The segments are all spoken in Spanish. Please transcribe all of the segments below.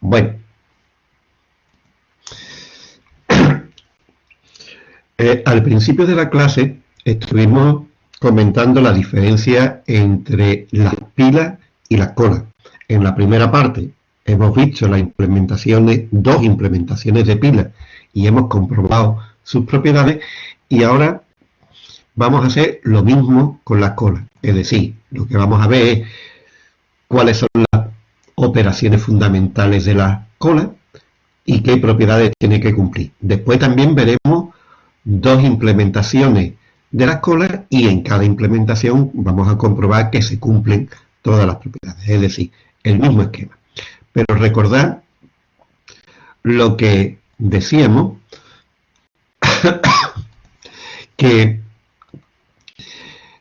bueno. Eh, al principio de la clase estuvimos comentando la diferencia entre las pilas y las colas. En la primera parte hemos visto la implementación de dos implementaciones de pilas y hemos comprobado sus propiedades y ahora vamos a hacer lo mismo con las colas. Es decir, lo que vamos a ver es cuáles son las operaciones fundamentales de la cola y qué propiedades tiene que cumplir. Después también veremos dos implementaciones de las colas y en cada implementación vamos a comprobar que se cumplen todas las propiedades, es decir, el mismo esquema. Pero recordad lo que decíamos, que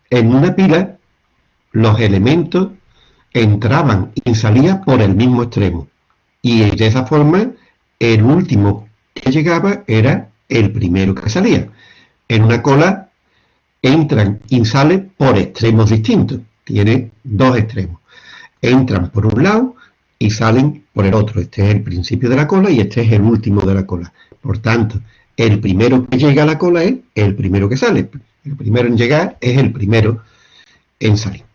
en una pila los elementos entraban y salían por el mismo extremo. Y de esa forma, el último que llegaba era el primero que salía. En una cola entran y salen por extremos distintos. Tiene dos extremos. Entran por un lado y salen por el otro. Este es el principio de la cola y este es el último de la cola. Por tanto, el primero que llega a la cola es el primero que sale. El primero en llegar es el primero en salir.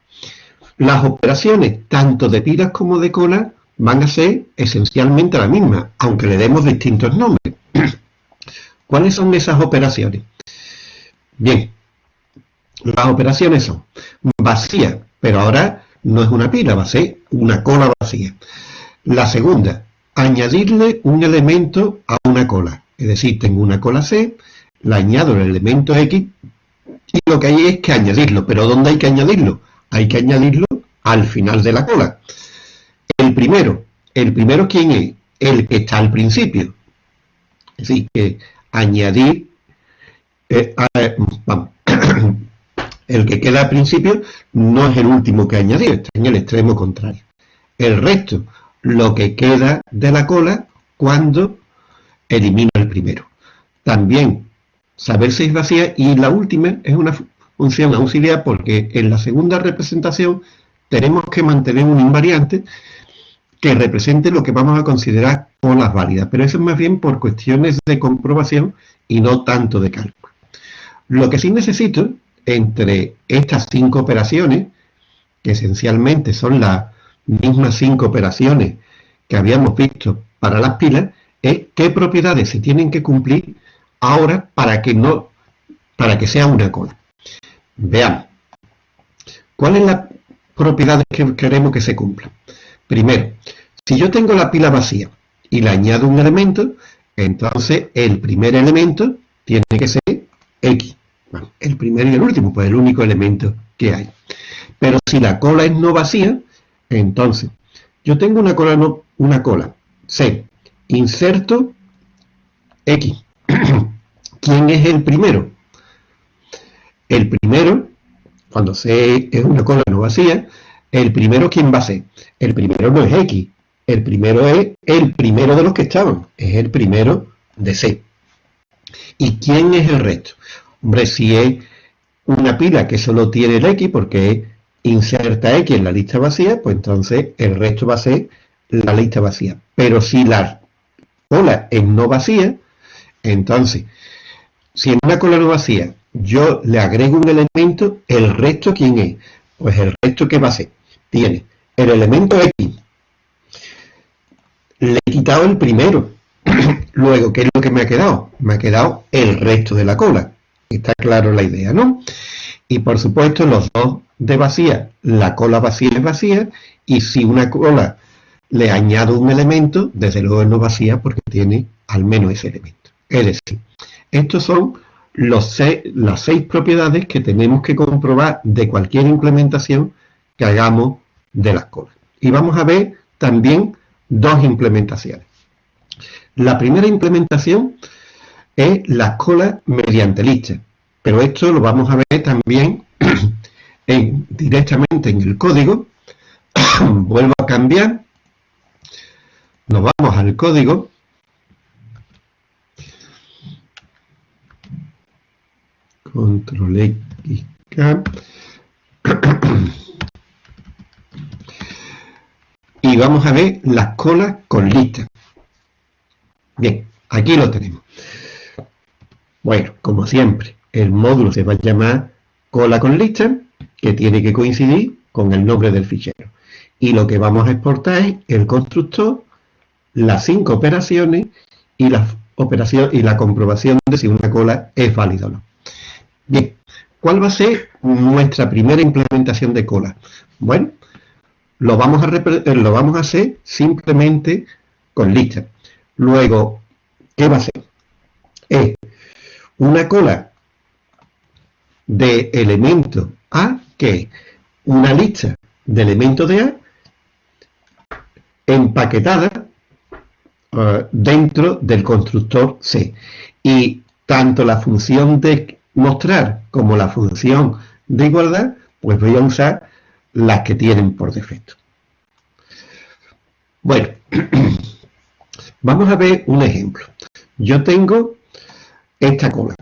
Las operaciones, tanto de pilas como de cola, van a ser esencialmente la misma, aunque le demos distintos nombres. ¿Cuáles son esas operaciones? Bien, las operaciones son vacía, pero ahora no es una pila, va a ser una cola vacía. La segunda, añadirle un elemento a una cola. Es decir, tengo una cola C, la añado el elemento X y lo que hay es que añadirlo. ¿Pero dónde hay que añadirlo? Hay que añadirlo al final de la cola. El primero, ¿el primero quién es? El que está al principio. Es decir, que añadir, eh, el que queda al principio no es el último que añadir, está en el extremo contrario. El resto, lo que queda de la cola cuando elimino el primero. También saber si es vacía y la última es una función auxiliar porque en la segunda representación tenemos que mantener un invariante que represente lo que vamos a considerar colas válidas, pero eso es más bien por cuestiones de comprobación y no tanto de cálculo. Lo que sí necesito entre estas cinco operaciones, que esencialmente son las mismas cinco operaciones que habíamos visto para las pilas, es qué propiedades se tienen que cumplir ahora para que no para que sea una cola. Veamos. ¿Cuáles son las propiedades que queremos que se cumplan? Primero, si yo tengo la pila vacía y le añado un elemento, entonces el primer elemento tiene que ser X el primero y el último, pues el único elemento que hay. Pero si la cola es no vacía, entonces, yo tengo una cola, no, una cola, C, inserto X. ¿Quién es el primero? El primero, cuando C es una cola no vacía, el primero, ¿quién va a ser? El primero no es X, el primero es el primero de los que estaban, es el primero de C. ¿Y quién es el resto? Hombre, si es una pila que solo tiene el X porque inserta X en la lista vacía, pues entonces el resto va a ser la lista vacía. Pero si la cola es no vacía, entonces, si en una cola no vacía yo le agrego un elemento, ¿el resto quién es? Pues el resto que va a ser, tiene el elemento X, le he quitado el primero, luego, ¿qué es lo que me ha quedado? Me ha quedado el resto de la cola. Está claro la idea, ¿no? Y por supuesto los dos de vacía, la cola vacía es vacía, y si una cola le añado un elemento, desde luego no vacía porque tiene al menos ese elemento. Es decir, estos son los las seis propiedades que tenemos que comprobar de cualquier implementación que hagamos de las colas. Y vamos a ver también dos implementaciones. La primera implementación es la cola mediante lista. Pero esto lo vamos a ver también en, directamente en el código. Vuelvo a cambiar. Nos vamos al código. Control X. y vamos a ver las colas con lista. Bien, aquí lo tenemos. Bueno, como siempre, el módulo se va a llamar cola con lista, que tiene que coincidir con el nombre del fichero. Y lo que vamos a exportar es el constructor, las cinco operaciones y la, operación, y la comprobación de si una cola es válida o no. Bien, ¿cuál va a ser nuestra primera implementación de cola? Bueno, lo vamos a, eh, lo vamos a hacer simplemente con lista. Luego, ¿qué va a ser? Es una cola de elementos A, que es una lista de elementos de A empaquetada eh, dentro del constructor C. Y tanto la función de mostrar como la función de igualdad, pues voy a usar las que tienen por defecto. Bueno, vamos a ver un ejemplo. Yo tengo esta cola.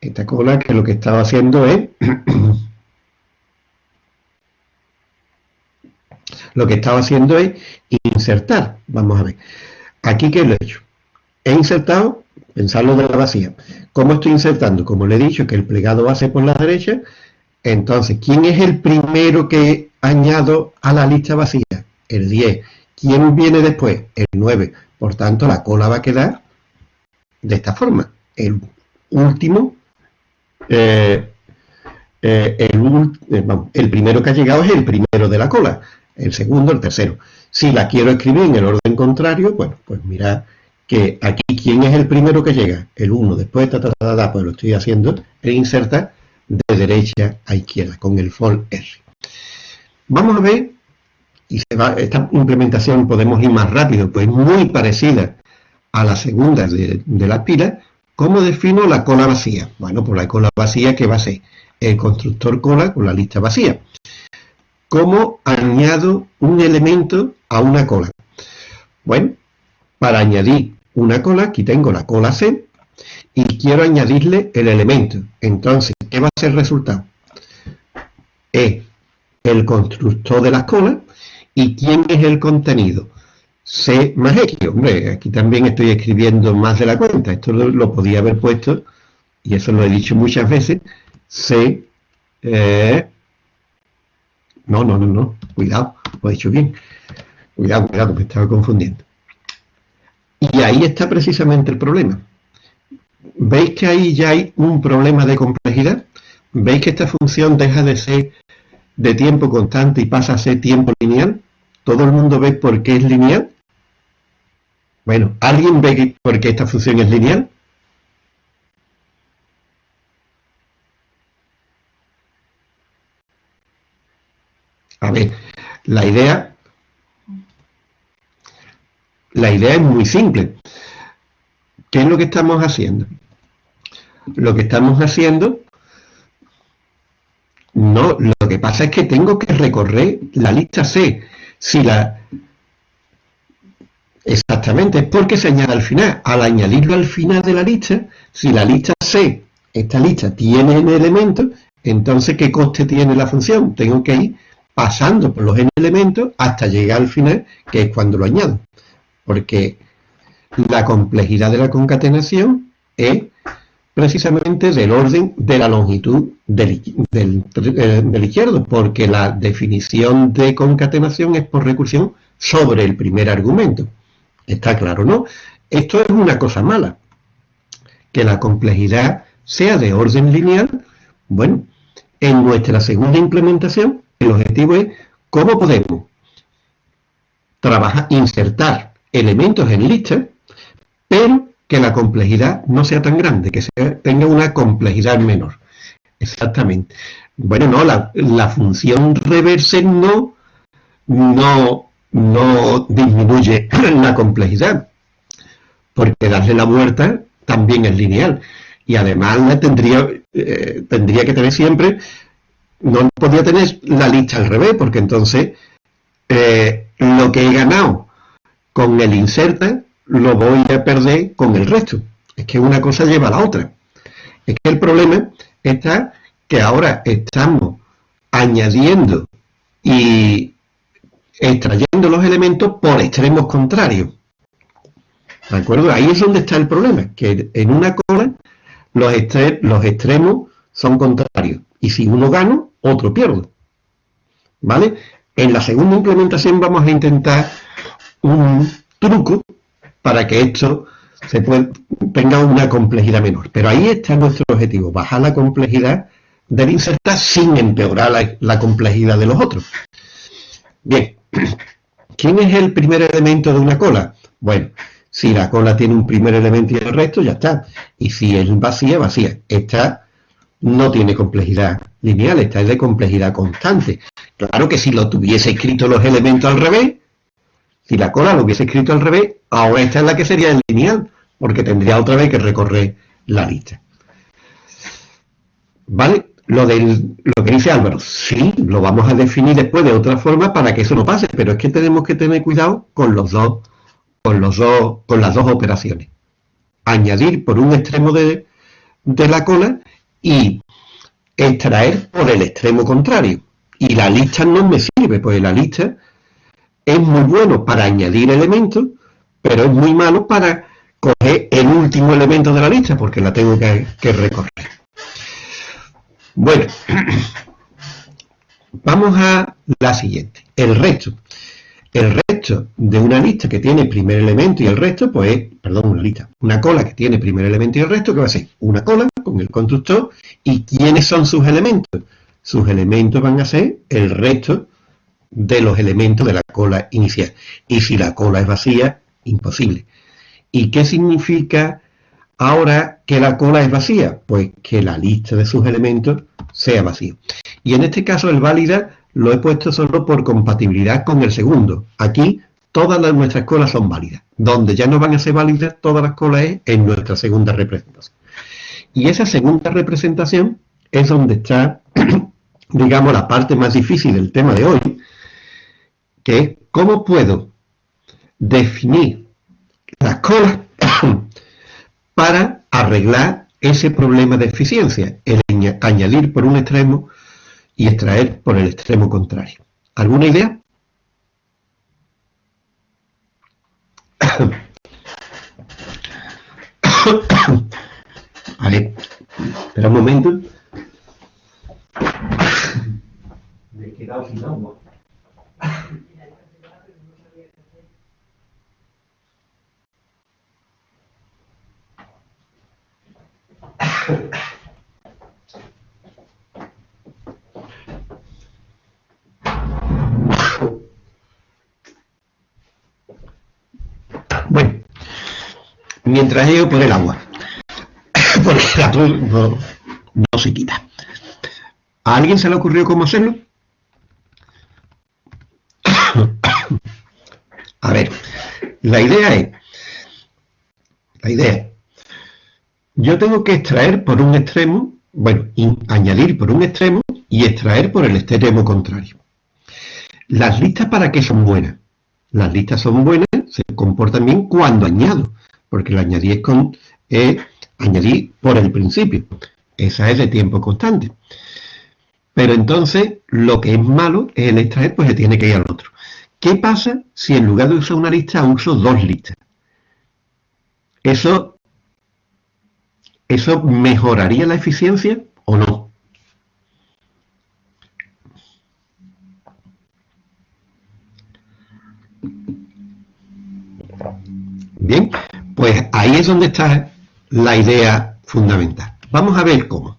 Esta cola que lo que estaba haciendo es... lo que estaba haciendo es insertar. Vamos a ver. Aquí, ¿qué lo he hecho? He insertado, pensarlo de la vacía. ¿Cómo estoy insertando? Como le he dicho, que el plegado base por la derecha, entonces, ¿quién es el primero que añado a la lista vacía? El 10. ¿Quién viene después? El 9. Por tanto, la cola va a quedar de esta forma. El último, eh, eh, eh, el, primero que ha llegado es el primero de la cola. El segundo, el tercero. Si la quiero escribir en el orden contrario, bueno, pues mira que aquí, ¿quién es el primero que llega? El 1. Después, ta, ta, ta, pues lo estoy haciendo, e inserta de derecha a izquierda con el FOL R. Vamos a ver, y se va, esta implementación podemos ir más rápido, pues muy parecida a la segunda de, la pila, ¿cómo defino la cola vacía? Bueno, pues la cola vacía que va a ser el constructor cola con la lista vacía. ¿Cómo añado un elemento a una cola? Bueno, para añadir una cola, aquí tengo la cola C, y quiero añadirle el elemento. Entonces, ¿qué va a ser el resultado? Es el constructor de las colas y quién es el contenido. C más X. Hombre, aquí también estoy escribiendo más de la cuenta. Esto lo, podía haber puesto, y eso lo he dicho muchas veces, C... Eh, no, no, no, no. Cuidado, lo he dicho bien. Cuidado, cuidado, me estaba confundiendo. Y ahí está precisamente el problema. ¿Veis que ahí ya hay un problema de complejidad? ¿Veis que esta función deja de ser de tiempo constante y pasa a ser tiempo lineal? ¿Todo el mundo ve por qué es lineal? Bueno, ¿alguien ve por qué esta función es lineal? A ver, la idea, la idea es muy simple. ¿Qué es lo que estamos haciendo? Lo que estamos haciendo, no, lo que pasa es que tengo que recorrer la lista C. Si la... Exactamente, es porque se añade al final. Al añadirlo al final de la lista, si la lista C, esta lista tiene n elementos, entonces ¿qué coste tiene la función? Tengo que ir pasando por los n elementos hasta llegar al final, que es cuando lo añado. Porque la complejidad de la concatenación es precisamente del orden de la longitud del, del, izquierdo, porque la definición de concatenación es por recursión sobre el primer argumento. Está claro, ¿no? Esto es una cosa mala. Que la complejidad sea de orden lineal, bueno, en nuestra segunda implementación, el objetivo es cómo podemos trabajar, insertar elementos en lista pero que la complejidad no sea tan grande, que tenga una complejidad menor. Exactamente. Bueno, no, la, función reverse no, no, no disminuye la complejidad, porque darle la vuelta también es lineal. Y además tendría, eh, tendría que tener siempre, no podría tener la lista al revés, porque entonces eh, lo que he ganado con el inserta lo voy a perder con el resto. Es que una cosa lleva a la otra. Es que el problema está que ahora estamos añadiendo y extrayendo los elementos por extremos contrarios. ¿De acuerdo? Ahí es donde está el problema, que en una cola los, los extremos son contrarios. Y si uno gana, otro pierde. ¿Vale? En la segunda implementación vamos a intentar un truco para que esto se tenga una complejidad menor. Pero ahí está nuestro objetivo, bajar la complejidad del insertar sin empeorar la complejidad de los otros. Bien, ¿quién es el primer elemento de una cola? Bueno, si la cola tiene un primer elemento y el resto, ya está. Y si es vacía, vacía. Esta no tiene complejidad lineal, esta es de complejidad constante. Claro que si lo tuviese escrito los elementos al revés, si la cola lo hubiese escrito al revés, ahora esta es la que sería lineal, porque tendría otra vez que recorrer la lista. ¿Vale? Lo, lo que dice Álvaro, sí, lo vamos a definir después de otra forma para que eso no pase, pero es que tenemos que tener cuidado con los dos con, los dos, con las dos operaciones. Añadir por un extremo de, la cola y extraer por el extremo contrario. Y la lista no me sirve, pues la lista es muy bueno para añadir elementos, pero es muy malo para coger el último elemento de la lista, porque la tengo que, recorrer. Bueno, vamos a la siguiente, el resto. El resto de una lista que tiene primer elemento y el resto, pues, perdón, una lista, una cola que tiene primer elemento y el resto, que va a ser una cola con el constructor. ¿Y quiénes son sus elementos? Sus elementos van a ser el resto de los elementos de la cola inicial. Y si la cola es vacía, imposible. ¿Y qué significa ahora que la cola es vacía? Pues que la lista de sus elementos sea vacía. Y en este caso el válida lo he puesto solo por compatibilidad con el segundo. Aquí todas las, nuestras colas son válidas. Donde ya no van a ser válidas todas las colas es en nuestra segunda representación. Y esa segunda representación es donde está, digamos, la parte más difícil del tema de hoy, que es cómo puedo definir las colas para arreglar ese problema de eficiencia, el añadir por un extremo y extraer por el extremo contrario. ¿Alguna idea? Vale, espera un momento. Me he quedado sin agua. Bueno, mientras yo por el agua, porque la no, no se quita. ¿A alguien se le ocurrió cómo hacerlo? A ver, la idea es, la idea yo tengo que extraer por un extremo, bueno, añadir por un extremo y extraer por el extremo contrario. Las listas para qué son buenas? Las listas son buenas, se comportan bien cuando añado, porque la añadir es con añadir por el principio. Esa es de tiempo constante. Pero entonces, lo que es malo es el extraer, pues se tiene que ir al otro. ¿Qué pasa si en lugar de usar una lista uso dos listas? Eso, ¿Eso mejoraría la eficiencia es donde está la idea fundamental. Vamos a ver cómo.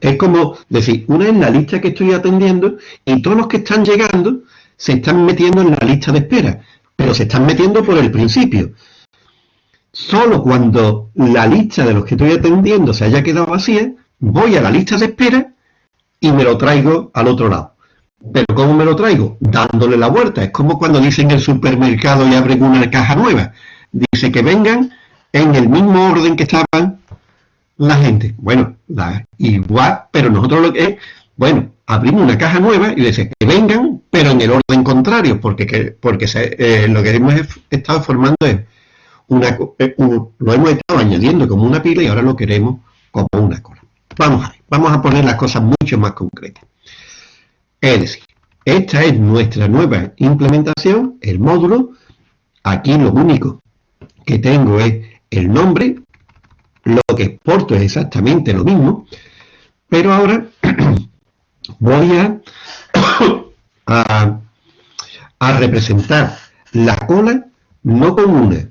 Es como decir, una es la lista que estoy atendiendo y todos los que están llegando se están metiendo en la lista de espera, pero se están metiendo por el principio. Solo cuando la lista de los que estoy atendiendo se haya quedado vacía, voy a la lista de espera y me lo traigo al otro lado. ¿Pero cómo me lo traigo? Dándole la vuelta. Es como cuando dicen en el supermercado y abren una caja nueva. Dice que vengan en el mismo orden que estaban la gente. Bueno, igual, pero nosotros lo que es, bueno, abrimos una caja nueva y dice que vengan, pero en el orden contrario, porque, porque eh, lo que hemos estado formando es una, eh, lo hemos estado añadiendo como una pila y ahora lo queremos como una cola. Vamos a ver, vamos a poner las cosas mucho más concretas. Es decir, esta es nuestra nueva implementación, el módulo. Aquí lo único que tengo es el nombre, lo que exporto es exactamente lo mismo, pero ahora voy a, a, representar la cola no con una,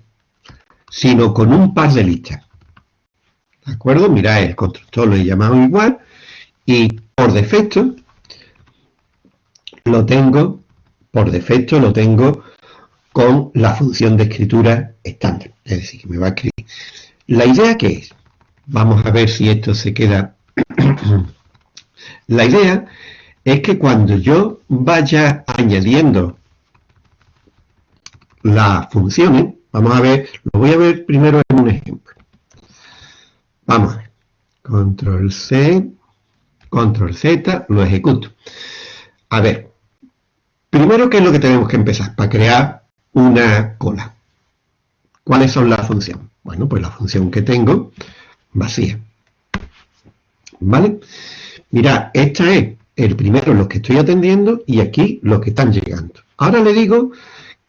sino con un par de listas. ¿De acuerdo? Mirad, el constructor lo he llamado igual y por defecto lo tengo, por defecto lo tengo con la función de escritura estándar. Es decir, que me va a escribir. La idea que es, vamos a ver si esto se queda. la idea es que cuando yo vaya añadiendo las funciones, vamos a ver, lo voy a ver primero en un ejemplo. Vamos a ver. Control C, Control Z, lo ejecuto. A ver, primero, ¿qué es lo que tenemos que empezar para crear una cola. ¿Cuáles son las funciones? Bueno, pues la función que tengo, vacía. ¿Vale? Mira, esta es el primero los que estoy atendiendo y aquí los que están llegando. Ahora le digo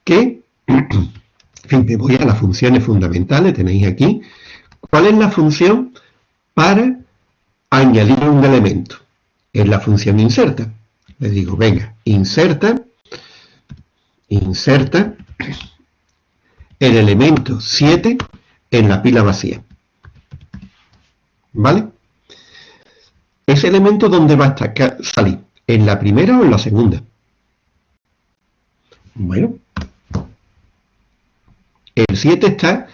que, fin, me voy a las funciones fundamentales, tenéis aquí. ¿Cuál es la función para añadir un elemento? Es la función inserta. Le digo, venga, inserta, inserta, el elemento 7 en la pila vacía. ¿Vale? Ese elemento, ¿dónde va a salir? ¿En la primera o en la segunda? Bueno, el 7 está,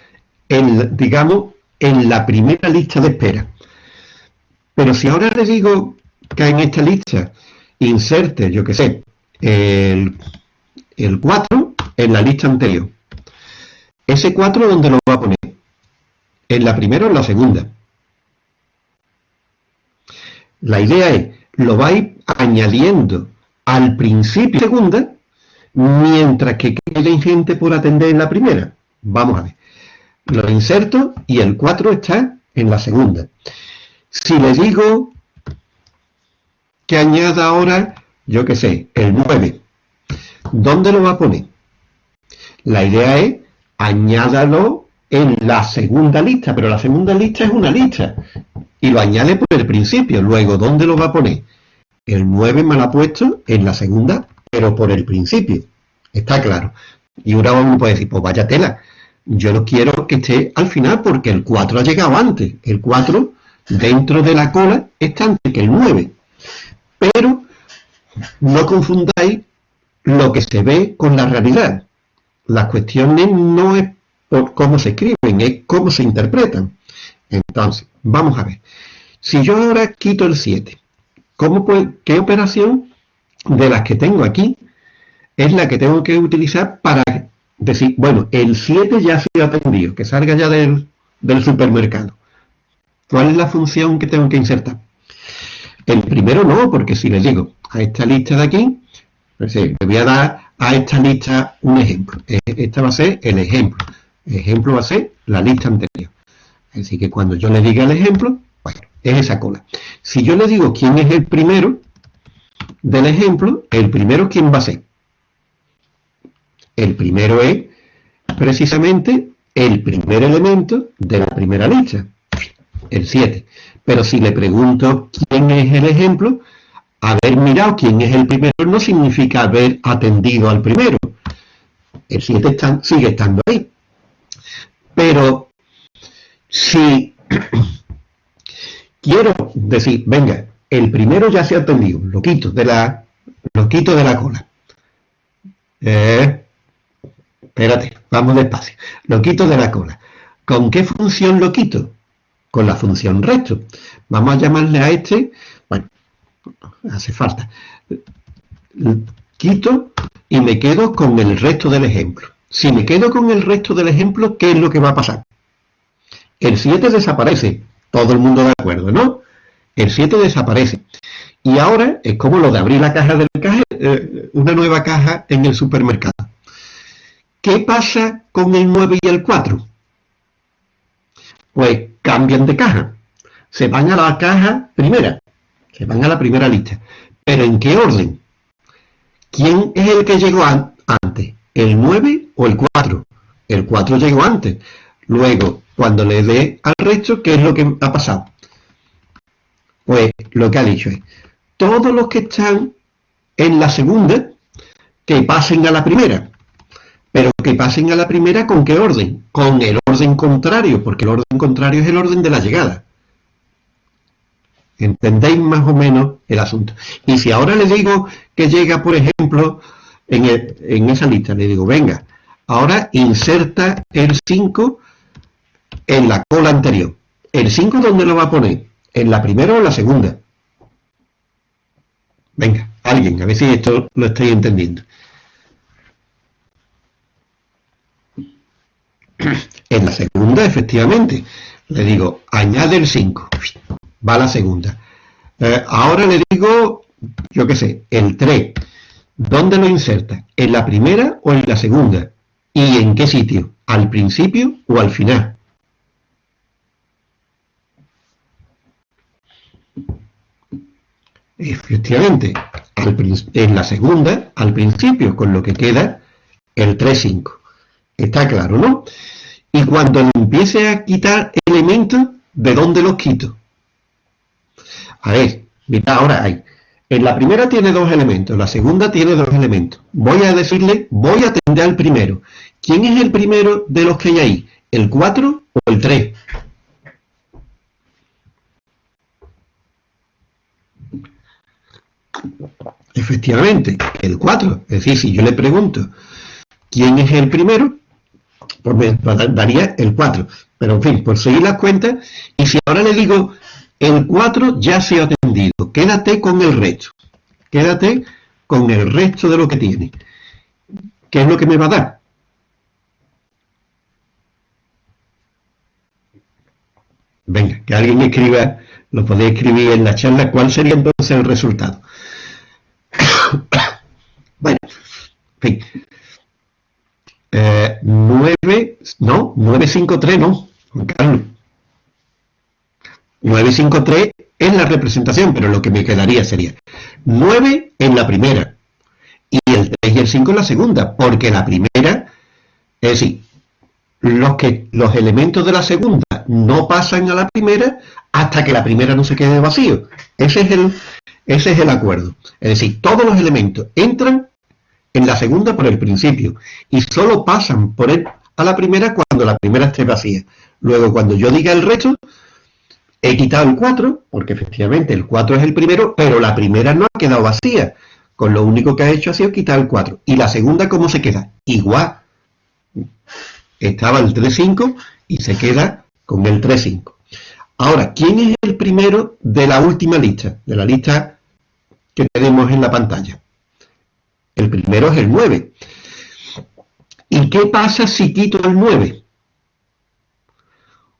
en, digamos, en la primera lista de espera. Pero si ahora le digo que en esta lista inserte, yo qué sé, el el 4 en la lista anterior. ¿Ese 4 dónde lo va a poner? ¿En la primera o en la segunda? La idea es, lo vais añadiendo al principio de segunda, mientras que quede gente por atender en la primera. Vamos a ver. Lo inserto y el 4 está en la segunda. Si le digo que añada ahora, yo qué sé, el 9, ¿Dónde lo va a poner? La idea es añádalo en la segunda lista, pero la segunda lista es una lista y lo añade por el principio. Luego, ¿dónde lo va a poner? El 9 me lo ha puesto en la segunda, pero por el principio. Está claro. Y ahora uno puede decir, pues vaya tela, yo no quiero que esté al final porque el 4 ha llegado antes. El 4 dentro de la cola está antes que el 9. Pero no confundáis lo que se ve con la realidad. Las cuestiones no es por cómo se escriben, es cómo se interpretan. Entonces, vamos a ver. Si yo ahora quito el 7, ¿cómo ¿qué operación de las que tengo aquí es la que tengo que utilizar para decir, bueno, el 7 ya ha sido atendido, que salga ya del, supermercado? ¿Cuál es la función que tengo que insertar? El primero no, porque si le digo a esta lista de aquí, le voy a dar a esta lista un ejemplo. E, esta va a ser el ejemplo. El ejemplo va a ser la lista anterior. Así que cuando yo le diga el ejemplo, bueno, es esa cola. Si yo le digo quién es el primero del ejemplo, el primero quién va a ser. El primero es precisamente el primer elemento de la primera lista, el 7. Pero si le pregunto quién es el ejemplo, haber mirado quién es el primero no significa haber atendido al primero. El 7 sigue estando ahí. Pero si quiero decir, venga, el primero ya se ha atendido, lo quito de la, lo quito de la cola. Eh, espérate, vamos despacio. Lo quito de la cola. ¿Con qué función lo quito? Con la función resto. Vamos a llamarle a este, hace falta. Quito y me quedo con el resto del ejemplo. Si me quedo con el resto del ejemplo, ¿qué es lo que va a pasar? El 7 desaparece. Todo el mundo de acuerdo, ¿no? El 7 desaparece. Y ahora es como lo de abrir la caja del caja, eh, una nueva caja en el supermercado. ¿Qué pasa con el 9 y el 4? Pues cambian de caja. Se van a la caja primera. Se van a la primera lista. ¿Pero en qué orden? ¿quién es el que llegó antes? ¿El 9 o el 4? El 4 llegó antes. Luego, cuando le dé al resto, ¿qué es lo que ha pasado? Pues lo que ha dicho es, todos los que están en la segunda, que pasen a la primera. Pero que pasen a la primera con qué orden? Con el orden contrario, porque el orden contrario es el orden de la llegada. ¿Entendéis más o menos el asunto? Y si ahora le digo que llega, por ejemplo, en, esa lista, le digo, venga, ahora inserta el 5 en la cola anterior. ¿El 5 dónde lo va a poner? ¿En la primera o en la segunda? Venga, alguien, a ver si esto lo estáis entendiendo. En la segunda, efectivamente, le digo, añade el 5, va la segunda. Eh, ahora le digo, yo qué sé, el 3. ¿Dónde lo inserta? ¿En la primera o en la segunda? ¿Y en qué sitio? ¿Al principio o al final? Efectivamente, en la segunda, al principio, con lo que queda el 3-5. Está claro, ¿no? Y cuando empiece a quitar elementos, ¿de dónde los quito? A ver, mira, ahora hay. En la primera tiene dos elementos, la segunda tiene dos elementos. Voy a decirle, voy a atender al primero. ¿Quién es el primero de los que hay ahí? ¿El 4 o el 3? Efectivamente, el 4. Es decir, si yo le pregunto quién es el primero, pues me daría el 4. Pero en fin, por seguir las cuentas, y si ahora le digo el 4 ya se ha atendido, quédate con el resto. Quédate con el resto de lo que tiene. ¿Qué es lo que me va a dar? Venga, que alguien escriba, lo podéis escribir en la charla, ¿cuál sería entonces el resultado? bueno, en fin. 9, eh, no, 953 no, Juan Carlos. 953 es la representación, pero lo que me quedaría sería 9 en la primera y el 3 y el 5 en la segunda, porque la primera, es decir, los, que, los elementos de la segunda no pasan a la primera hasta que la primera no se quede vacío. Ese es el, ese es el acuerdo. Es decir, todos los elementos entran en la segunda por el principio y solo pasan por él a la primera cuando la primera esté vacía. Luego, cuando yo diga el resto, he quitado el 4, porque efectivamente el 4 es el primero, pero la primera no ha quedado vacía. Con lo único que ha hecho ha sido quitar el 4. ¿Y la segunda cómo se queda? Igual. Estaba el 3-5 y se queda con el 3-5. Ahora, ¿quién es el primero de la última lista? De la lista que tenemos en la pantalla. El primero es el 9. ¿Y qué pasa si quito el 9?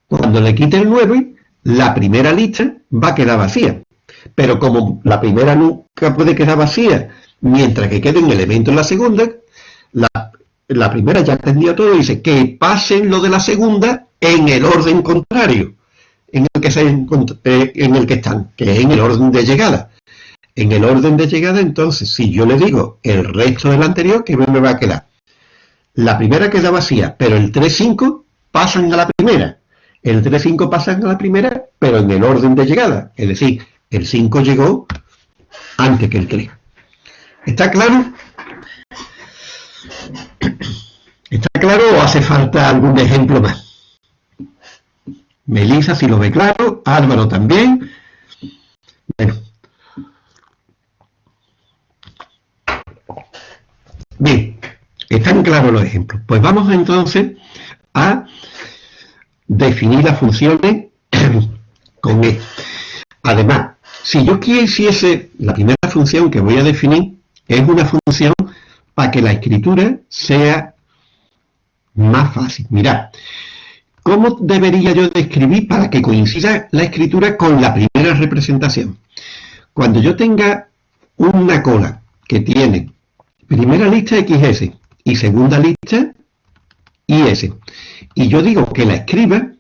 Cuando le quite el 9, la primera lista va a quedar vacía. Pero como la primera nunca puede quedar vacía, mientras que quede un elemento en la segunda, la, primera ya entendido todo y dice que pasen lo de la segunda en el orden contrario en el que, se, eh, en el que están, que es en el orden de llegada. En el orden de llegada, entonces, si yo le digo el resto del anterior, ¿qué me va a quedar? La primera queda vacía, pero el 3-5 pasan a la primera. El 3-5 pasan a la primera, pero en el orden de llegada. Es decir, el 5 llegó antes que el 3. ¿Está claro? ¿Está claro o hace falta algún ejemplo más? Melissa si lo ve claro, Álvaro también. Bueno. Bien, están claros los ejemplos. Pues vamos entonces a definir las funciones con esto. Además, si yo quisiese, la primera función que voy a definir es una función para que la escritura sea más fácil. Mirad, ¿cómo debería yo describir para que coincida la escritura con la primera representación? Cuando yo tenga una cola que tiene primera lista XS y segunda lista IS, y yo digo que la escriba,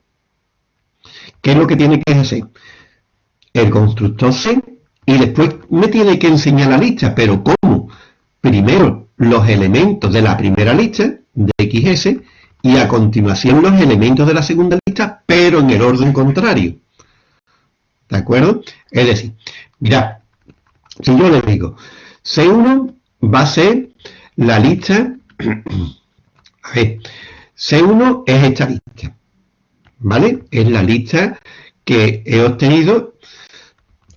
¿qué es lo que tiene que hacer? El constructor C y después me tiene que enseñar la lista, pero ¿cómo? primero los elementos de la primera lista, de XS, y a continuación los elementos de la segunda lista, pero en el orden contrario. ¿De acuerdo? Es decir, mirad, si yo le digo, C1 va a ser la lista, a ver, C1 es esta lista, ¿vale? Es la lista que he obtenido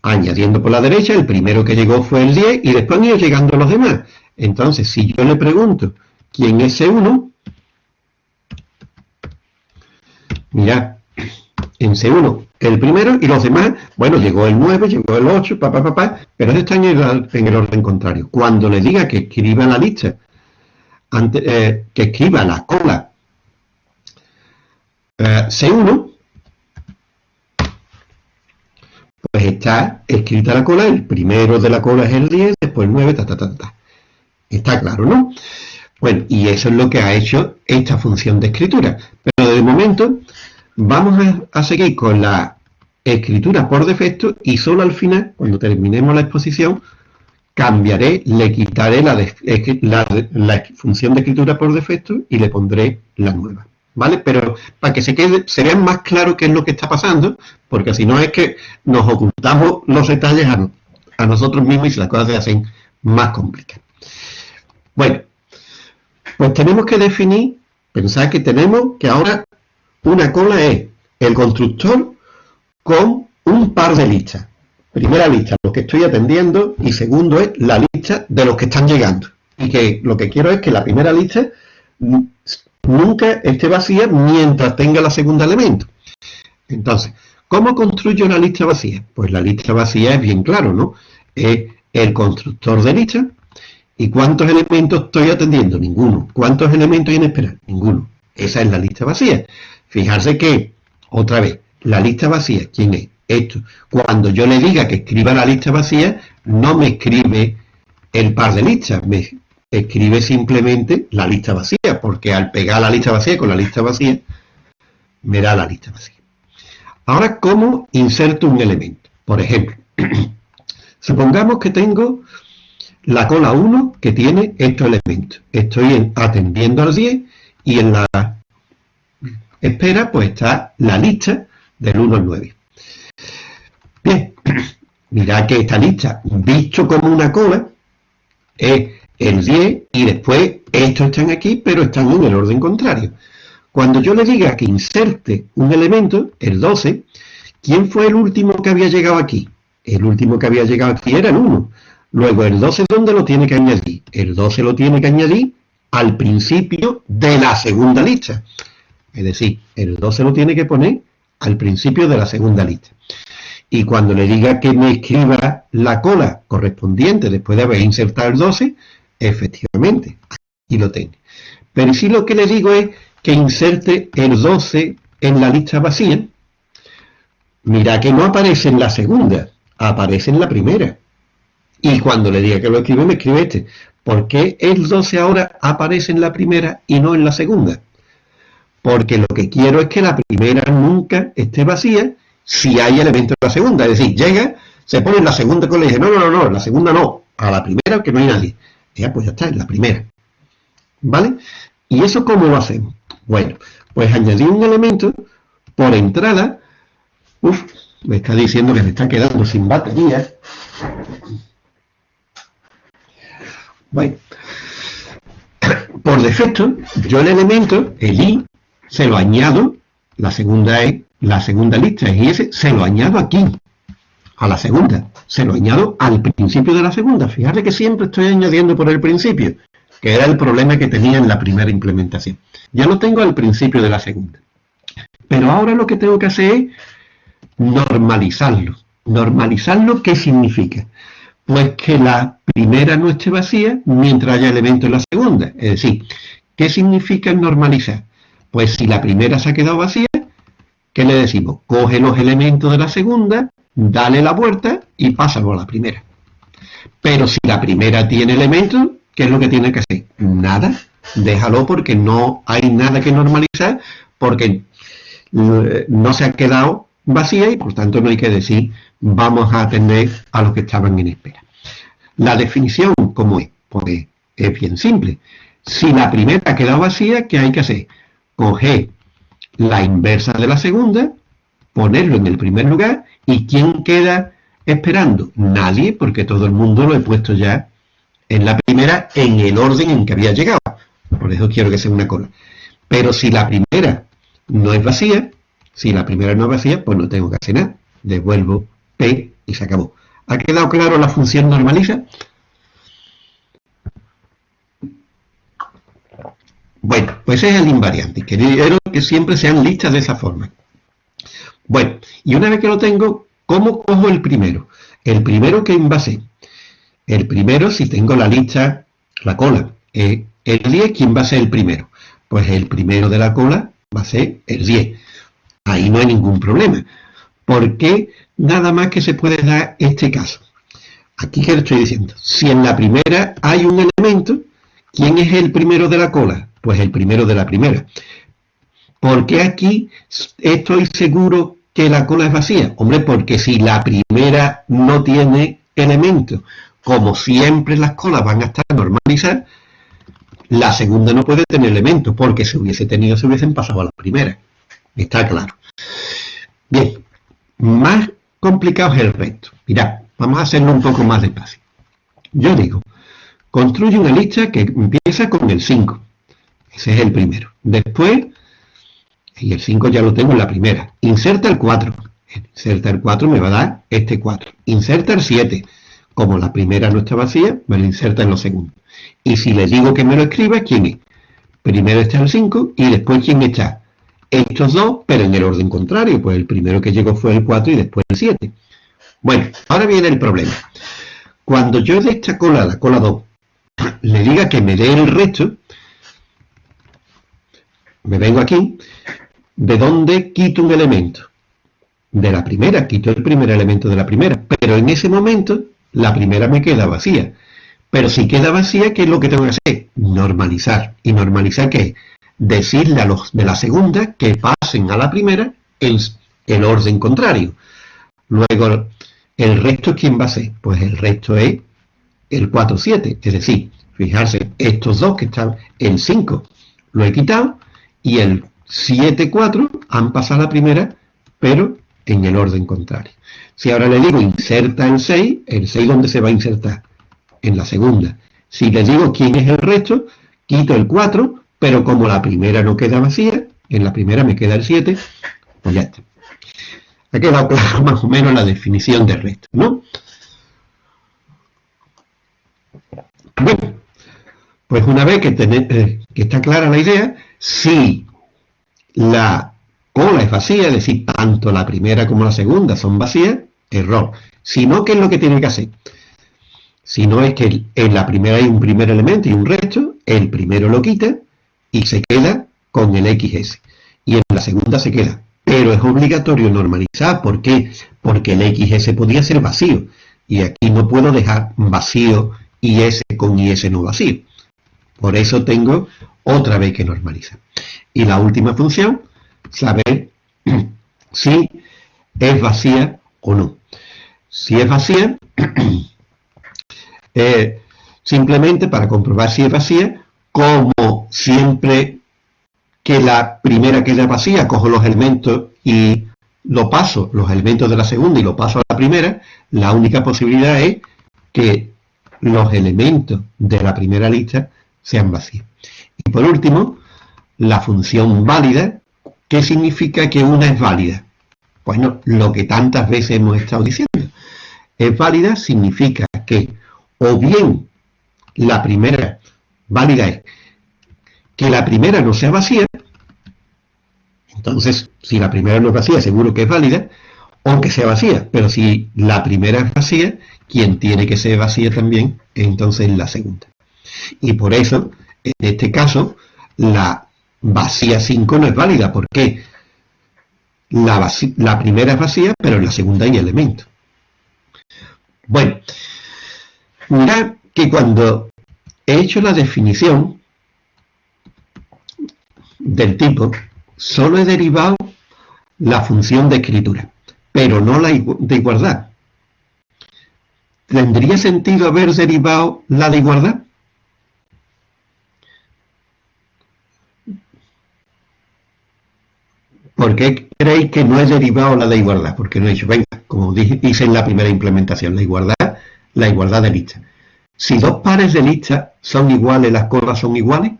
añadiendo por la derecha, el primero que llegó fue el 10 y después han ido llegando los demás. Entonces, si yo le pregunto quién es C1, mirad, en C1 el primero y los demás, bueno, llegó el 9, llegó el 8, papá, papá, pero están en el, en el orden contrario. Cuando le diga que escriba la lista, eh, que escriba la cola eh, C1, pues está escrita la cola, el primero de la cola es el 10, después el 9, ta, ta, ta, ta. Está claro, ¿no? Bueno, y eso es lo que ha hecho esta función de escritura. Pero de momento vamos a, seguir con la escritura por defecto y solo al final, cuando terminemos la exposición, cambiaré, le quitaré la, función de escritura por defecto y le pondré la nueva. ¿Vale? Pero para que se, quede, se más claro qué es lo que está pasando, porque si no es que nos ocultamos los detalles a, a nosotros mismos y las cosas se hacen más complicadas. Bueno, pues tenemos que definir, pensar que tenemos que ahora una cola es el constructor con un par de listas. Primera lista, los que estoy atendiendo, y segundo es la lista de los que están llegando. Y que lo que quiero es que la primera lista nunca esté vacía mientras tenga la segunda elemento. Entonces, ¿cómo construyo una lista vacía? Pues la lista vacía es bien claro, ¿no? Es el constructor de lista. ¿Y cuántos elementos estoy atendiendo? Ninguno. ¿Cuántos elementos hay en espera? Ninguno. Esa es la lista vacía. Fijarse que, otra vez, la lista vacía, ¿quién es? Esto. Cuando yo le diga que escriba la lista vacía, no me escribe el par de listas, me escribe simplemente la lista vacía, porque al pegar la lista vacía con la lista vacía, me da la lista vacía. Ahora, ¿cómo inserto un elemento? Por ejemplo, supongamos que tengo la cola 1 que tiene estos elementos. Estoy atendiendo al 10 y en la espera, pues está la lista del 1 al 9. Bien, mirad que esta lista, visto como una cola, es el 10 y después estos están aquí, pero están en el orden contrario. Cuando yo le diga que inserte un elemento, el 12, ¿quién fue el último que había llegado aquí? El último que había llegado aquí era el 1. Luego, el 12, ¿dónde lo tiene que añadir? El 12 lo tiene que añadir al principio de la segunda lista. Es decir, el 12 lo tiene que poner al principio de la segunda lista. Y cuando le diga que me escriba la cola correspondiente después de haber insertado el 12, efectivamente, aquí lo tiene. Pero si lo que le digo es que inserte el 12 en la lista vacía, mira que no aparece en la segunda, aparece en la primera. Y cuando le diga que lo escribe, me escribe este. ¿Por qué el 12 ahora aparece en la primera y no en la segunda? porque lo que quiero es que la primera nunca esté vacía si hay elementos en la segunda. Es decir, llega, se pone en la segunda y dice, no, no, no, no, la segunda no, a la primera que no hay nadie. Ya, pues ya está, en la primera. ¿Vale? ¿Y eso cómo lo hacemos? Bueno, pues añadir un elemento por entrada. Uf, me está diciendo que me está quedando sin batería. Bueno, por defecto, yo el elemento, el i, se lo añado, la segunda es, la segunda lista es ese, se lo añado aquí, a la segunda, se lo añado al principio de la segunda. Fíjate que siempre estoy añadiendo por el principio, que era el problema que tenía en la primera implementación. Ya lo tengo al principio de la segunda. Pero ahora lo que tengo que hacer es normalizarlo. ¿Normalizarlo qué significa? Pues que la primera no esté vacía mientras haya elemento en la segunda. Es decir, ¿qué significa normalizar? Pues si la primera se ha quedado vacía, ¿qué le decimos? Coge los elementos de la segunda, dale la vuelta y pásalo a la primera. Pero si la primera tiene elementos, ¿qué es lo que tiene que hacer? Nada, déjalo porque no hay nada que normalizar, porque eh, no se ha quedado vacía y por tanto no hay que decir vamos a atender a los que estaban en espera. La definición, ¿cómo es? Pues es bien simple. Si la primera ha quedado vacía, ¿qué hay que hacer? Coger la inversa de la segunda, ponerlo en el primer lugar, ¿y quién queda esperando? Nadie, porque todo el mundo lo he puesto ya en la primera en el orden en que había llegado. Por eso quiero que sea una cola. Pero si la primera no es vacía, si la primera no es vacía, pues no tengo que hacer nada. Devuelvo P y se acabó. ¿Ha quedado claro la función normaliza? Bueno, pues es el invariante. Quiero que siempre sean listas de esa forma. Bueno, y una vez que lo tengo, ¿cómo cojo el primero? El primero que en base. El primero, si tengo la lista, la cola, eh, el 10, ¿quién va a ser el primero? Pues el primero de la cola va a ser el 10. Ahí no hay ningún problema. ¿Por qué nada más que se puede dar este caso? Aquí que le estoy diciendo, si en la primera hay un elemento, ¿quién es el primero de la cola? Pues el primero de la primera. ¿Por qué aquí estoy seguro que la cola es vacía? Hombre, porque si la primera no tiene elemento, como siempre las colas van a estar normalizadas, la segunda no puede tener elemento, porque si hubiese tenido se hubiesen pasado a la primera. Está claro. Bien, más complicado es el resto. Mirad, vamos a hacerlo un poco más despacio. Yo digo, construye una lista que empieza con el 5. Ese es el primero. Después, y el 5 ya lo tengo en la primera. Inserta el 4. Inserta el 4 me va a dar este 4. Inserta el 7. Como la primera no está vacía, me lo inserta en los segundos. Y si le digo que me lo escriba, ¿quién es? Primero está el 5 y después ¿quién está? Estos dos, pero en el orden contrario, pues el primero que llegó fue el 4 y después el 7. Bueno, ahora viene el problema. Cuando yo de esta cola, la cola 2, le diga que me dé el resto, me vengo aquí, ¿de dónde quito un elemento? De la primera, quito el primer elemento de la primera, pero en ese momento la primera me queda vacía. Pero si queda vacía, ¿qué es lo que tengo que hacer? Normalizar. ¿Y normalizar qué? Decirle a los de la segunda que pasen a la primera en el orden contrario. Luego, ¿el resto quién va a ser? Pues el resto es el 4, 7. Es decir, fijarse, estos dos que están en 5 lo he quitado y el 7, 4 han pasado a la primera, pero en el orden contrario. Si ahora le digo inserta el 6, ¿el 6 dónde se va a insertar? en la segunda. Si le digo quién es el resto, quito el 4, pero como la primera no queda vacía, en la primera me queda el 7, pues ya está. Ha quedado claro más o menos la definición de resto, ¿no? Bueno, pues una vez que, eh, que está clara la idea, si la cola es vacía, es decir, tanto la primera como la segunda son vacías, error. Si no, ¿qué es lo que tiene que hacer? Si no es que en la primera hay un primer elemento y un resto, el primero lo quita y se queda con el XS. Y en la segunda se queda. Pero es obligatorio normalizar. ¿Por qué? Porque el XS podía ser vacío. Y aquí no puedo dejar vacío IS con IS no vacío. Por eso tengo otra vez que normalizar. Y la última función, saber si es vacía o no. Si es vacía, Eh, simplemente para comprobar si es vacía, como siempre que la primera queda vacía, cojo los elementos y lo paso, los elementos de la segunda y lo paso a la primera, la única posibilidad es que los elementos de la primera lista sean vacíos. Y por último, la función válida, ¿qué significa que una es válida? Bueno, lo que tantas veces hemos estado diciendo. Es válida significa que o bien la primera válida es que la primera no sea vacía, entonces si la primera no es vacía seguro que es válida, o que sea vacía, pero si la primera es vacía, quien tiene que ser vacía también, entonces la segunda. Y por eso, en este caso, la vacía 5 no es válida, porque la, la primera es vacía, pero en la segunda hay elemento. Bueno, Mirad que cuando he hecho la definición del tipo, solo he derivado la función de escritura, pero no la de igualdad. ¿Tendría sentido haber derivado la de igualdad? ¿Por qué creéis que no he derivado la de igualdad? Porque no he dicho, venga, como dije, hice en la primera implementación, la igualdad, la igualdad de lista. Si dos pares de listas son iguales, las colas son iguales.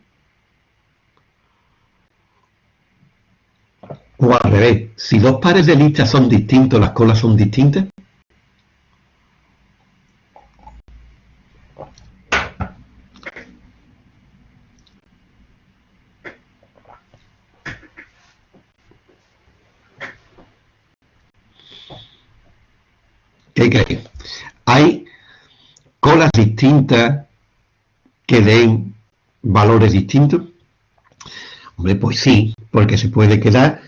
O al revés, si dos pares de listas son distintos, las colas son distintas. ¿Qué creéis? Hay colas distintas que den valores distintos. Hombre, pues sí, porque se puede quedar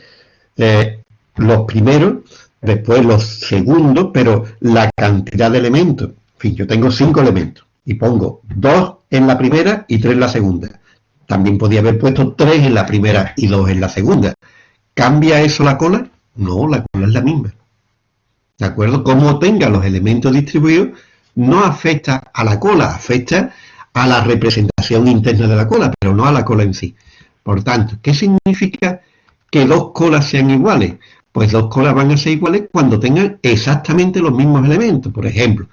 eh, los primeros, después los segundos, pero la cantidad de elementos. En fin, yo tengo cinco elementos y pongo dos en la primera y tres en la segunda. También podía haber puesto tres en la primera y dos en la segunda. ¿Cambia eso la cola? No, la cola es la misma. ¿De acuerdo? Como tenga los elementos distribuidos, no afecta a la cola, afecta a la representación interna de la cola, pero no a la cola en sí. Por tanto, ¿qué significa que dos colas sean iguales? Pues dos colas van a ser iguales cuando tengan exactamente los mismos elementos. Por ejemplo,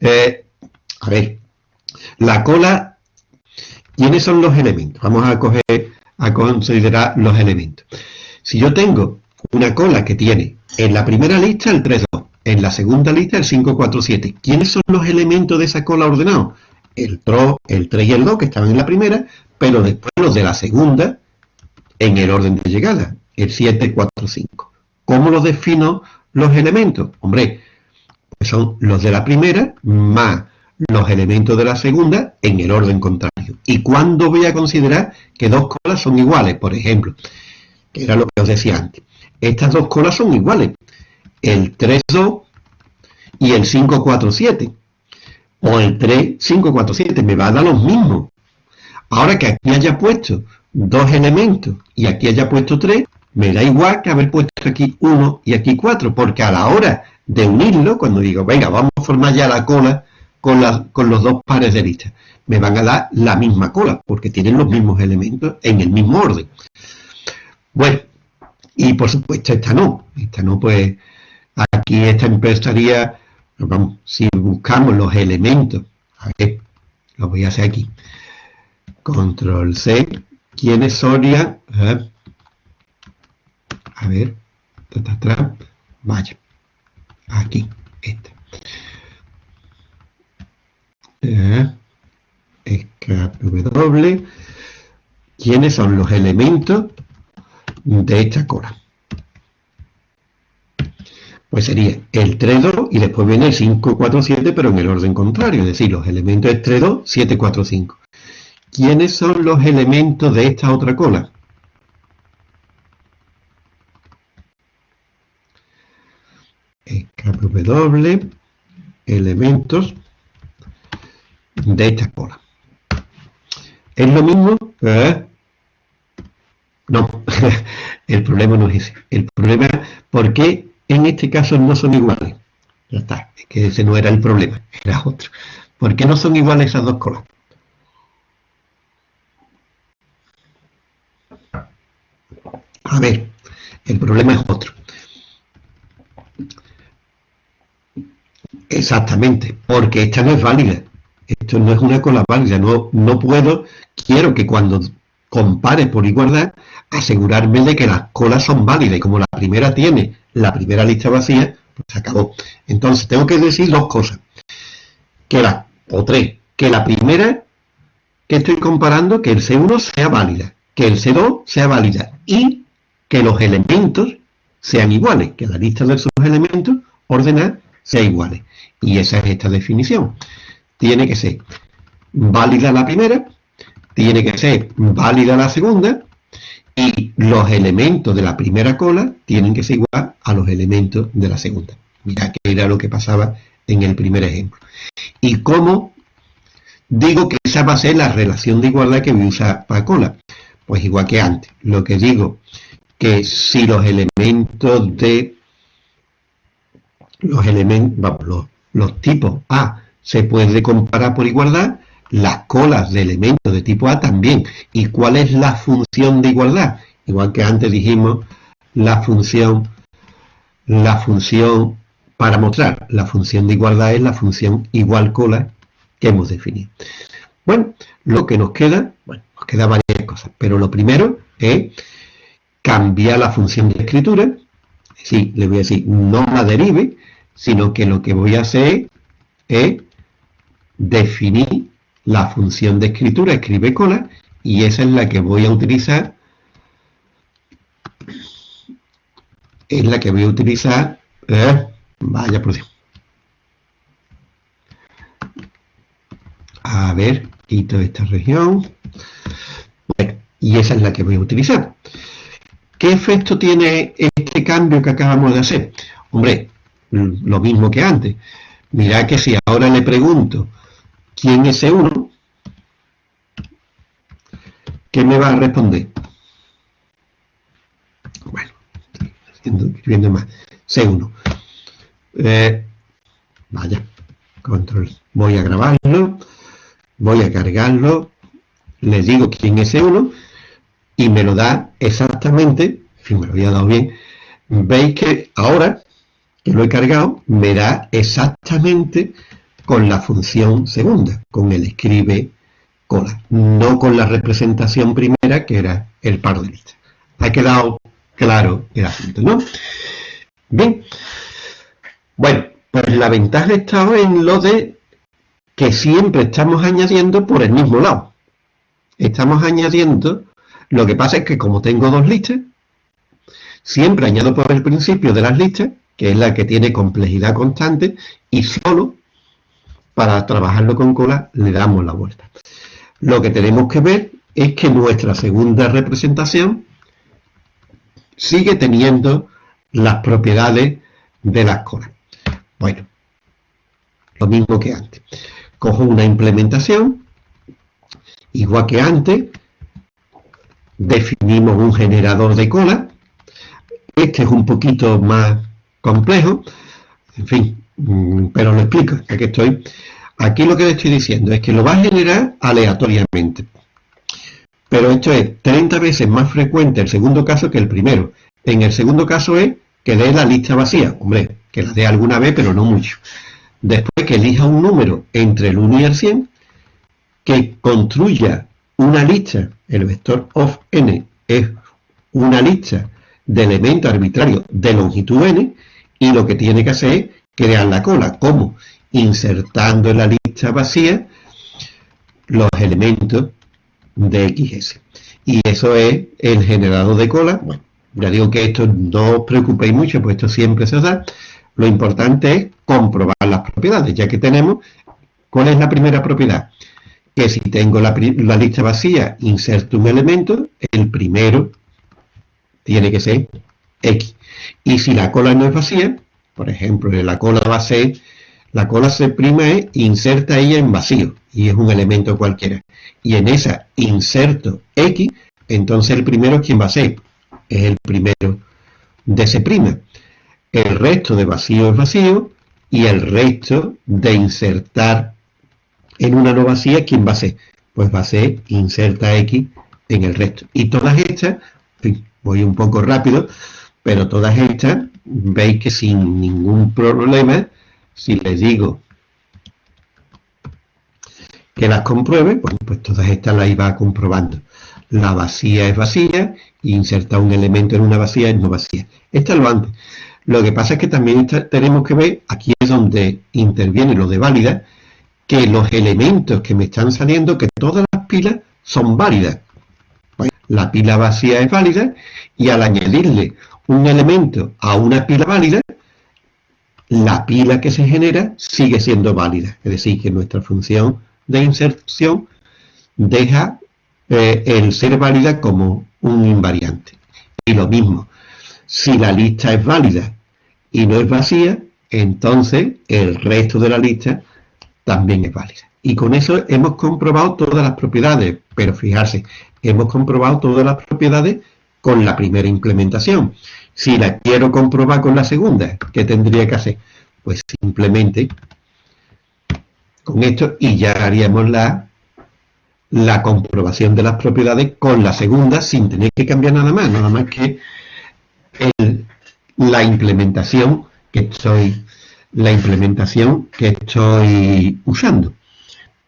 eh, a ver, la cola, ¿quiénes son los elementos? Vamos a coger, a considerar los elementos. Si yo tengo una cola que tiene en la primera lista el 3, 2, en la segunda lista el 5, 4, 7. ¿Quiénes son los elementos de esa cola ordenados? El TRO, el 3 y el 2 que estaban en la primera, pero después los de la segunda en el orden de llegada, el 7, 4, 5. ¿Cómo los defino los elementos? Hombre, pues son los de la primera más los elementos de la segunda en el orden contrario. ¿Y cuándo voy a considerar que dos colas son iguales? Por ejemplo, que era lo que os decía antes estas dos colas son iguales. El 3-2 y el 5-4-7. O el 3-5-4-7. Me va a dar los mismos. Ahora que aquí haya puesto dos elementos y aquí haya puesto tres, me da igual que haber puesto aquí uno y aquí cuatro, porque a la hora de unirlo, cuando digo, venga, vamos a formar ya la cola con, con los dos pares de listas, me van a dar la misma cola, porque tienen los mismos elementos en el mismo orden. Bueno, y por supuesto esta no, esta no pues aquí esta empezaría, vamos, si buscamos los elementos, a ver, lo voy a hacer aquí, control C, ¿quiénes serían? A ver, está atrás, vaya, aquí, esta. Eh, W, ¿quiénes son los elementos de esta cola. Pues sería el 3, 2 y después viene el 5, 4, 7, pero en el orden contrario, es decir, los elementos es 3, 2, 7, 4, 5. ¿Quiénes son los elementos de esta otra cola? W, elementos de esta cola. Es lo mismo, ¿eh? No, el problema no es ese. El problema por qué en este caso no son iguales. Ya está, es que ese no era el problema, era otro. ¿Por qué no son iguales esas dos colas? A ver, el problema es otro. Exactamente, porque esta no es válida. Esto no es una cola válida. No, no puedo, quiero que cuando compare por igualdad, asegurarme de que las colas son válidas. Y como la primera tiene la primera lista vacía, pues se acabó. Entonces tengo que decir dos cosas. Que la, o tres, que la primera que estoy comparando, que el C1 sea válida, que el C2 sea válida y que los elementos sean iguales, que la lista de sus elementos ordenar sea iguales. Y esa es esta definición. Tiene que ser válida la primera, tiene que ser válida la segunda y los elementos de la primera cola tienen que ser igual a los elementos de la segunda. Mira que era lo que pasaba en el primer ejemplo. ¿Y cómo digo que esa va a ser la relación de igualdad que voy a usar para cola? Pues igual que antes. Lo que digo que si los elementos de los elementos, los, los tipos A se puede comparar por igualdad, las colas de elementos de tipo A también. ¿Y cuál es la función de igualdad? Igual que antes dijimos la función, la función para mostrar la función de igualdad es la función igual cola que hemos definido. Bueno, lo que nos queda, bueno, nos queda varias cosas, pero lo primero es cambiar la función de escritura, sí, le voy a decir, no la derive, sino que lo que voy a hacer es definir la función de escritura, escribe cola, y esa es la que voy a utilizar, es la que voy a utilizar, eh, vaya por Dios. A ver, quito esta región, y esa es la que voy a utilizar. ¿Qué efecto tiene este cambio que acabamos de hacer? Hombre, lo mismo que antes. Mirad que si ahora le pregunto quién es C1, ¿qué me va a responder? Bueno, escribiendo más. C1. Eh, vaya, control. Voy a grabarlo, voy a cargarlo, le digo quién es C1 y me lo da exactamente, si me lo había dado bien, veis que ahora que lo he cargado, me da exactamente con la función segunda, con el escribe cola, no con la representación primera que era el paro de lista. Ha quedado claro el asunto, ¿no? Bien, bueno, pues la ventaja está en lo de que siempre estamos añadiendo por el mismo lado. Estamos añadiendo, lo que pasa es que como tengo dos listas, siempre añado por el principio de las listas que es la que tiene complejidad constante, y solo para trabajarlo con cola le damos la vuelta. Lo que tenemos que ver es que nuestra segunda representación sigue teniendo las propiedades de las colas. Bueno, lo mismo que antes. Cojo una implementación, igual que antes, definimos un generador de cola. Este es un poquito más complejo, en fin, pero lo explico, aquí estoy. Aquí lo que le estoy diciendo es que lo va a generar aleatoriamente. Pero esto es 30 veces más frecuente el segundo caso que el primero. En el segundo caso es que dé la lista vacía. Hombre, que la dé alguna vez, pero no mucho. Después que elija un número entre el 1 y el 100, que construya una lista, el vector of n es una lista de elementos arbitrarios de longitud n, y lo que tiene que hacer es crear la cola. ¿Cómo? Insertando en la lista vacía los elementos de XS. Y eso es el generador de cola. Bueno, ya digo que esto no os preocupéis mucho, pues esto siempre se da. Lo importante es comprobar las propiedades, ya que tenemos, ¿cuál es la primera propiedad? Que si tengo la, la lista vacía, inserto un elemento, el primero tiene que ser X. Y si la cola no es vacía, por ejemplo, la cola va a ser, la cola se prima es inserta ella en vacío, y es un elemento cualquiera. Y en esa inserto X, entonces el primero, ¿quién va a ser? Es el primero de prima. El resto de vacío es vacío, y el resto de insertar en una no vacía, ¿quién va a ser? Pues va a ser inserta X en el resto. Y todas estas, voy un poco rápido, pero todas estas, veis que sin ningún problema, si les digo que las compruebe, bueno, pues todas estas las iba comprobando. La vacía es vacía, y insertar un elemento en una vacía es no vacía. Esta es lo antes. Lo que pasa es que también tenemos que ver, aquí es donde interviene lo de válida, que los elementos que me están saliendo, que todas las pilas son válidas. La pila vacía es válida y al añadirle un elemento a una pila válida, la pila que se genera sigue siendo válida. Es decir, que nuestra función de inserción deja eh, el ser válida como un invariante. Y lo mismo, si la lista es válida y no es vacía, entonces el resto de la lista también es válida. Y con eso hemos comprobado todas las propiedades, pero fijarse, hemos comprobado todas las propiedades con la primera implementación. Si la quiero comprobar con la segunda, ¿qué tendría que hacer? Pues simplemente con esto y ya haríamos la, la comprobación de las propiedades con la segunda sin tener que cambiar nada más, nada más que la implementación que estoy la implementación que estoy usando.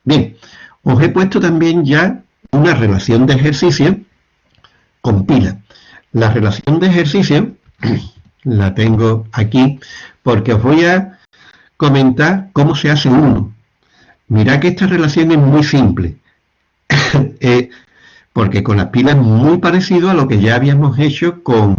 Bien, os he puesto también ya una relación de ejercicio con pila. La relación de ejercicio la tengo aquí porque os voy a comentar cómo se hace uno. Mirad que esta relación es muy simple, eh, porque con las pilas es muy parecido a lo que ya habíamos hecho con,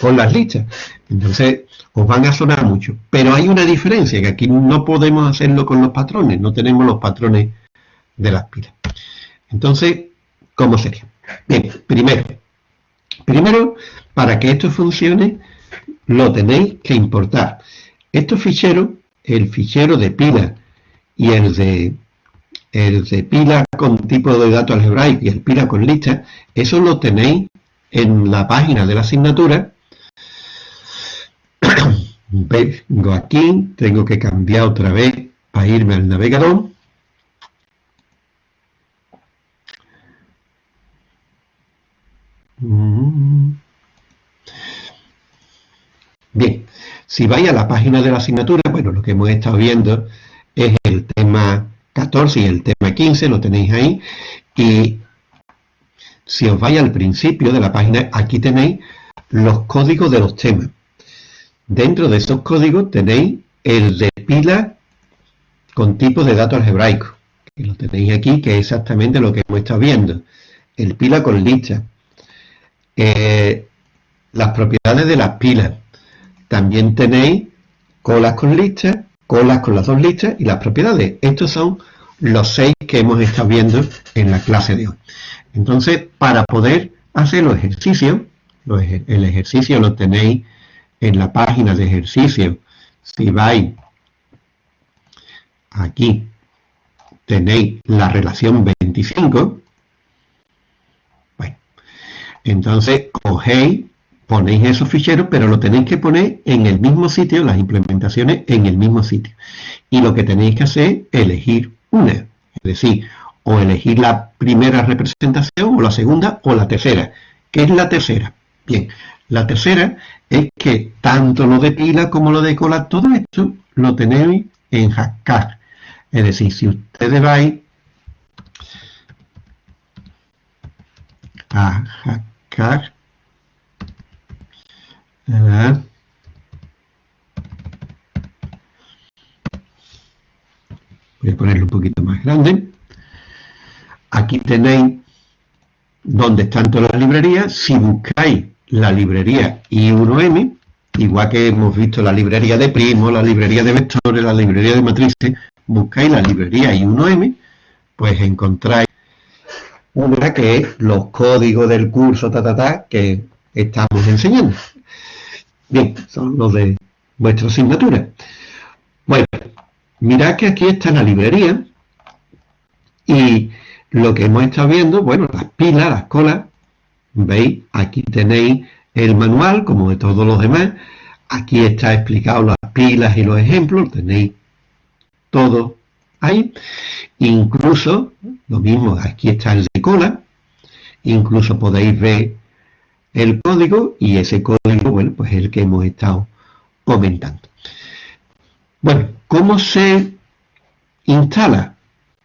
con las listas. Entonces, os van a sonar mucho. Pero hay una diferencia, que aquí no podemos hacerlo con los patrones, no tenemos los patrones de las pilas. Entonces, ¿cómo sería? Bien, primero, primero, para que esto funcione, lo tenéis que importar. Estos ficheros, el fichero de pila y el de el de pila con tipo de datos algebraico y el pila con lista, eso lo tenéis en la página de la asignatura vengo aquí, tengo que cambiar otra vez para irme al navegador. Bien, si vais a la página de la asignatura, bueno, lo que hemos estado viendo es el tema 14 y el tema 15, lo tenéis ahí, y si os vais al principio de la página, aquí tenéis los códigos de los temas. Dentro de esos códigos tenéis el de pila con tipo de datos algebraico, que lo tenéis aquí, que es exactamente lo que hemos estado viendo. El pila con lista. Eh, las propiedades de las pilas. También tenéis colas con listas, colas con las dos listas y las propiedades. Estos son los seis que hemos estado viendo en la clase de hoy. Entonces, para poder hacer los ejercicios, el ejercicio lo tenéis en la página de ejercicio, si vais aquí, tenéis la relación 25, bueno, entonces cogéis, ponéis esos ficheros, pero lo tenéis que poner en el mismo sitio, las implementaciones en el mismo sitio. Y lo que tenéis que hacer es elegir una, es decir, o elegir la primera representación, o la segunda, o la tercera. ¿Qué es la tercera? Bien, la tercera es que tanto lo de pila como lo de cola, todo esto lo tenéis en Hackcard. Es decir, si ustedes vais a Hackcard, voy a ponerlo un poquito más grande. Aquí tenéis donde están todas las librerías. Si buscáis la librería I1M, igual que hemos visto la librería de primos, la librería de vectores, la librería de matrices, buscáis la librería I1M, pues encontráis una que es los códigos del curso ta, ta, ta, que estamos enseñando. Bien, son los de vuestra asignatura. Bueno, mirad que aquí está la librería y lo que hemos estado viendo, bueno, las pilas, las colas, ¿Veis? Aquí tenéis el manual, como de todos los demás. Aquí está explicado las pilas y los ejemplos, tenéis todo ahí. Incluso, lo mismo, aquí está el de cola. Incluso podéis ver el código y ese código, bueno, pues es el que hemos estado comentando. Bueno, ¿cómo se instala?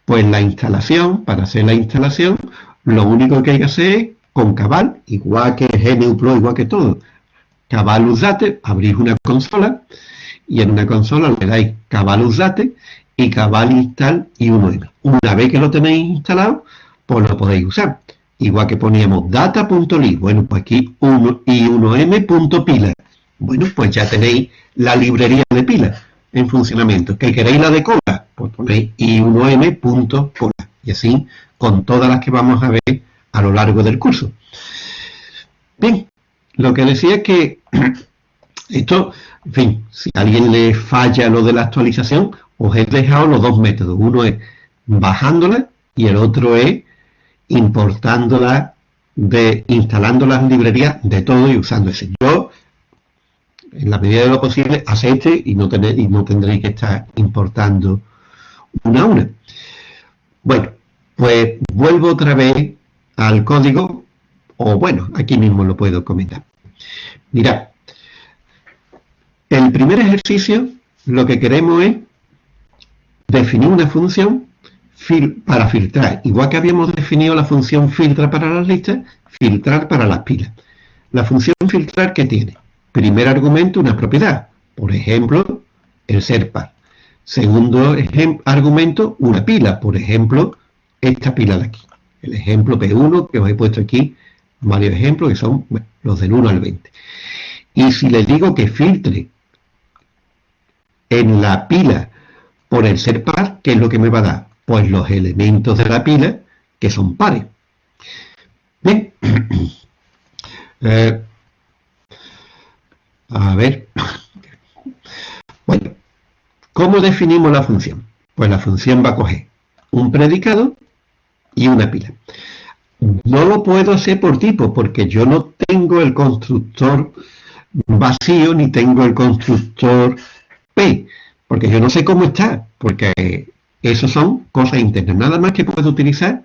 Pues la instalación, para hacer la instalación, lo único que hay que hacer es con Cabal, igual que GNU Pro, igual que todo. Cabal Usdate, abrís una consola y en una consola le dais Cabal Usdate y Cabal Install y 1M. Una vez que lo tenéis instalado, pues lo podéis usar. Igual que poníamos data.ly, bueno, pues aquí 1 y 1m.pila. Bueno, pues ya tenéis la librería de pilas en funcionamiento. ¿Que queréis la de cola? Pues ponéis i1m.cola. Y así con todas las que vamos a ver a lo largo del curso. Bien, lo que decía es que esto, en fin, si alguien le falla lo de la actualización, os he dejado los dos métodos. Uno es bajándola y el otro es importándola, de, instalando las librerías de todo y usando ese. Yo, en la medida de lo posible, este y no, tener, y no tendréis que estar importando una a una. Bueno, pues vuelvo otra vez al código, o bueno, aquí mismo lo puedo comentar. Mirad, el primer ejercicio lo que queremos es definir una función para filtrar. Igual que habíamos definido la función filtra para las listas, filtrar para las pilas. La función filtrar, ¿qué tiene? Primer argumento, una propiedad. Por ejemplo, el ser par. Segundo argumento, una pila. Por ejemplo, esta pila de aquí. El ejemplo P1 que os he puesto aquí, varios ejemplos que son los del 1 al 20. Y si les digo que filtre en la pila por el ser par, ¿qué es lo que me va a dar? Pues los elementos de la pila que son pares. Bien. Eh, a ver. Bueno, ¿cómo definimos la función? Pues la función va a coger un predicado y una pila. No lo puedo hacer por tipo, porque yo no tengo el constructor vacío ni tengo el constructor P, porque yo no sé cómo está, porque eso son cosas internas. Nada más que puedo utilizar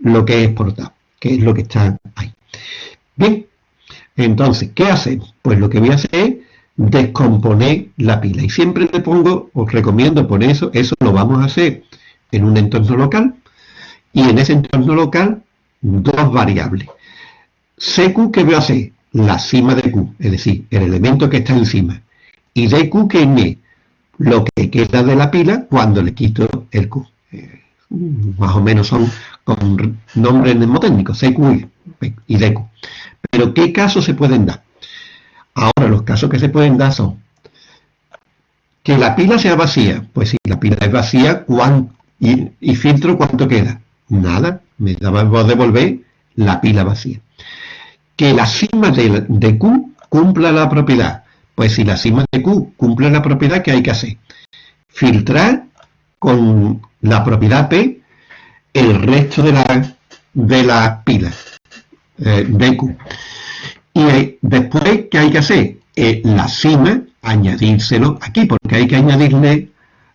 lo que he exportado, que es lo que está ahí. Bien, entonces, ¿qué hacemos? Pues lo que voy a hacer es descomponer la pila. Y siempre le pongo, os recomiendo por eso, eso lo vamos a hacer en un entorno local. Y en ese entorno local, dos variables. CQ, ¿qué voy a hacer? La cima de Q, es decir, el elemento que está encima. Y DQ, que es lo que queda de la pila cuando le quito el Q. Eh, más o menos son con nombres mnemotécnicos, CQ y DQ. Pero ¿qué casos se pueden dar? Ahora, los casos que se pueden dar son que la pila sea vacía. Pues si la pila es vacía, y, y, filtro cuánto queda. Nada, me va a devolver la pila vacía. Que la cima de, de Q cumpla la propiedad. Pues si la cima de Q cumple la propiedad, ¿qué hay que hacer? Filtrar con la propiedad P el resto de la, de la pila eh, de Q. Y después, ¿qué hay que hacer? Eh, la cima, añadírselo aquí, porque hay que añadirle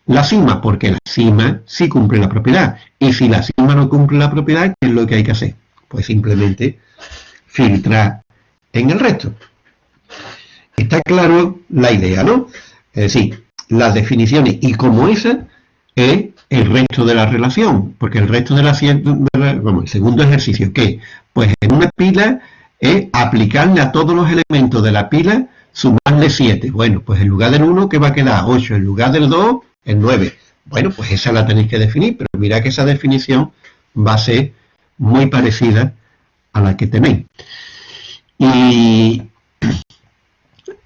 la cima, porque la cima sí cumple la propiedad. Y si la cima no cumple la propiedad, ¿qué es lo que hay que hacer? Pues simplemente filtrar en el resto. Está claro la idea, ¿no? Es decir, las definiciones y como esa es el resto de la relación, porque el resto de la, el segundo ejercicio, ¿qué? Pues en una pila es aplicarle a todos los elementos de la pila sumarle 7. Bueno, pues en lugar del 1, ¿qué va a quedar? 8. En lugar del 2, el 9. Bueno, pues esa la tenéis que definir, pero mira que esa definición va a ser muy parecida a la que tenéis. Y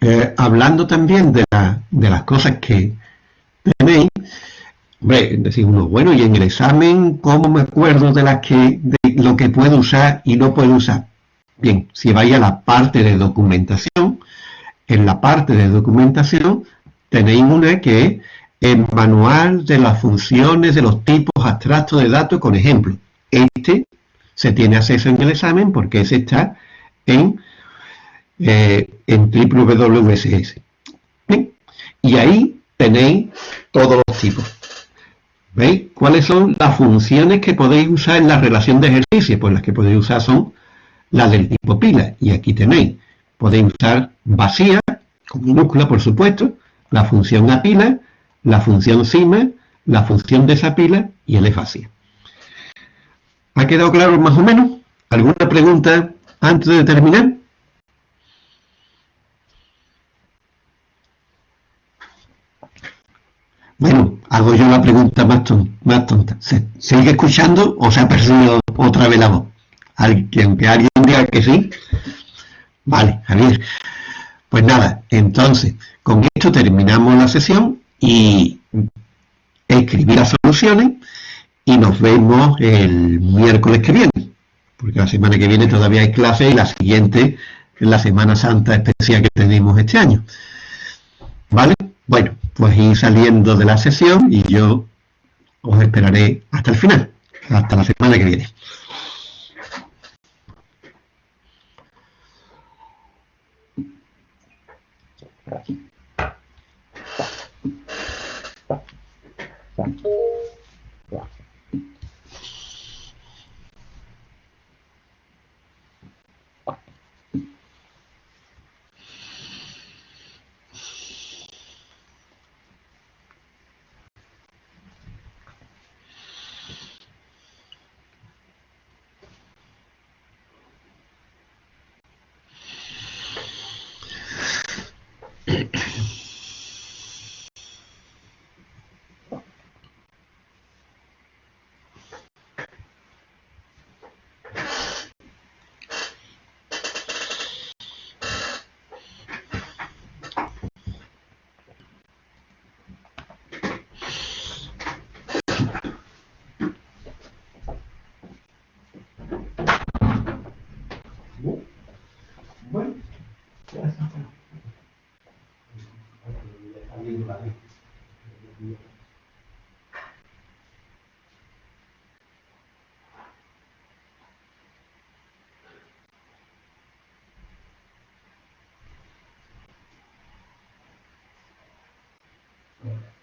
eh, hablando también de, las cosas que tenéis, Hombre, uno, bueno, y en el examen, ¿cómo me acuerdo de, las que, de lo que puedo usar y no puedo usar? Bien, si vais a la parte de documentación, en la parte de documentación tenéis una que es el manual de las funciones de los tipos abstractos de datos con ejemplo. Este se tiene acceso en el examen porque ese está en, eh, en WWSS. Y ahí tenéis todos los tipos. ¿Veis? ¿Cuáles son las funciones que podéis usar en la relación de ejercicio? Pues las que podéis usar son las del tipo pila. Y aquí tenéis, podéis usar vacía, con minúscula por supuesto, la función a pila, la función cima, la función de esa pila y el vacía. ¿Ha quedado claro más o menos? ¿Alguna pregunta antes de terminar? Bueno, hago yo la pregunta más, tonta. ¿Se sigue escuchando o se ha perdido otra vez la voz? Alguien, que alguien diga que sí. Vale, Javier. Pues nada, entonces, con esto terminamos la sesión y escribir las soluciones y nos vemos el miércoles que viene, porque la semana que viene todavía hay clase y la siguiente es la Semana Santa especial que tenemos este año. ¿Vale? Bueno, pues ir saliendo de la sesión y yo os esperaré hasta el final, hasta la semana que viene. Amen.